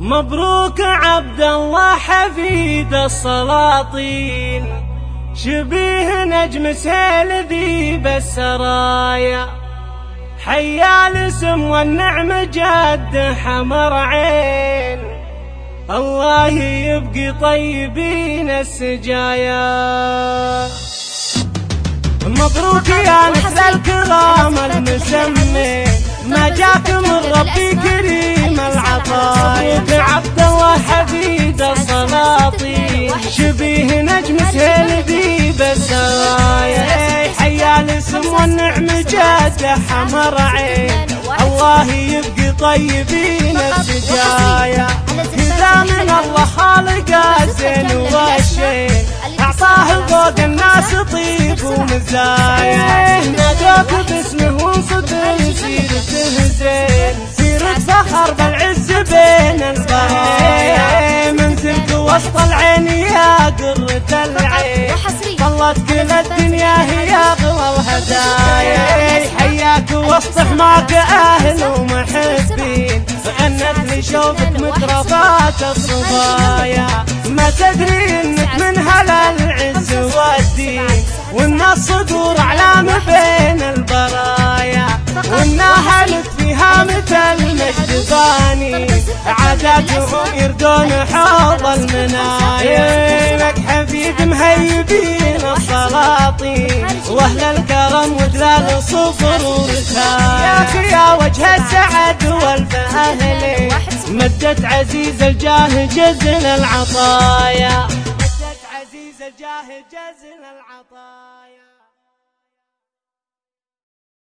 مبروك عبد الله حفيد السلاطين. شبيه نجم سيل ذيب السرايا حيا الاسم والنعم جد حمر عين. الله يبقي طيبين السجايا. مبروك يا نسل الكرام شبيه نجم سيل ذيب السرايا حيا الاسم والنعم جاد حمر عين. الله يبقي طيبين السجايا من الله خالق الزين والشين أعطاه فوق الناس طيب ومزايا. ظلت كل الدنيا هي اغلى الهدايا حياك وسط حماك أهل ومحبين. غنت لي شوفك مترفات الصبايا. ما تدري إنك من هلا العز والدين. وإن الصدور اعلام بين البرايا. وإن أهلك فيها مثل مجد عاداتهم يردون حوض المنايا. حفيد مهيبين. السلاطين وأهل الكرم ودلال صفر ورثايا يا وجه السعد والفهل. مدت عزيز الجاه جزل العطايا. مدت عزيز الجاه جزل العطايا.